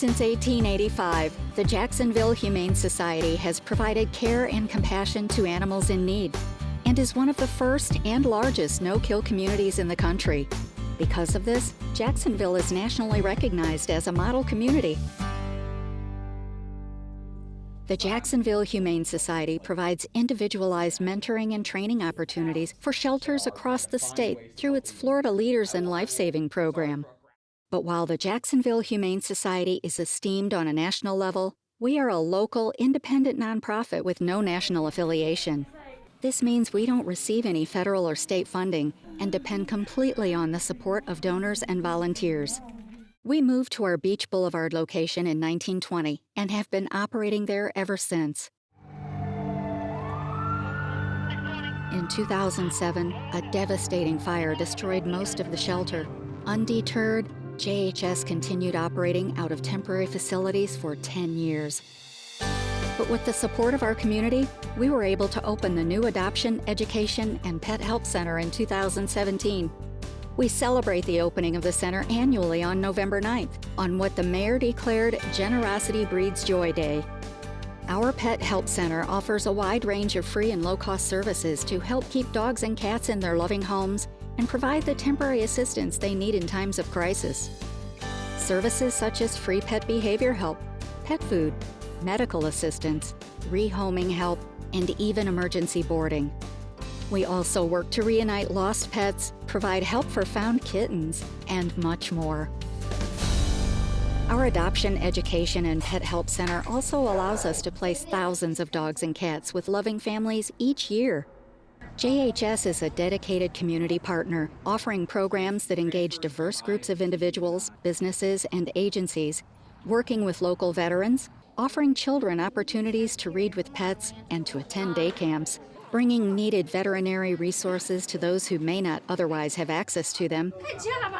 Since 1885, the Jacksonville Humane Society has provided care and compassion to animals in need and is one of the first and largest no-kill communities in the country. Because of this, Jacksonville is nationally recognized as a model community. The Jacksonville Humane Society provides individualized mentoring and training opportunities for shelters across the state through its Florida Leaders in Life Saving program. But while the Jacksonville Humane Society is esteemed on a national level, we are a local, independent nonprofit with no national affiliation. This means we don't receive any federal or state funding and depend completely on the support of donors and volunteers. We moved to our Beach Boulevard location in 1920 and have been operating there ever since. In 2007, a devastating fire destroyed most of the shelter. Undeterred, JHS continued operating out of temporary facilities for 10 years. But with the support of our community, we were able to open the new Adoption, Education, and Pet Help Center in 2017. We celebrate the opening of the center annually on November 9th, on what the mayor declared Generosity Breeds Joy Day. Our Pet Help Center offers a wide range of free and low-cost services to help keep dogs and cats in their loving homes and provide the temporary assistance they need in times of crisis. Services such as free pet behavior help, pet food, medical assistance, rehoming help, and even emergency boarding. We also work to reunite lost pets, provide help for found kittens, and much more. Our Adoption, Education, and Pet Help Center also allows us to place thousands of dogs and cats with loving families each year. JHS is a dedicated community partner, offering programs that engage diverse groups of individuals, businesses, and agencies, working with local veterans, offering children opportunities to read with pets and to attend day camps, bringing needed veterinary resources to those who may not otherwise have access to them. Good job.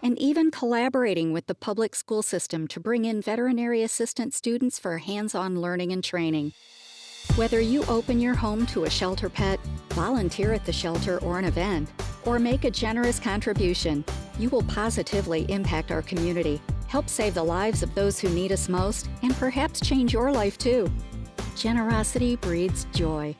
And even collaborating with the public school system to bring in veterinary assistant students for hands-on learning and training. Whether you open your home to a shelter pet, volunteer at the shelter or an event, or make a generous contribution, you will positively impact our community, help save the lives of those who need us most, and perhaps change your life too. Generosity breeds joy.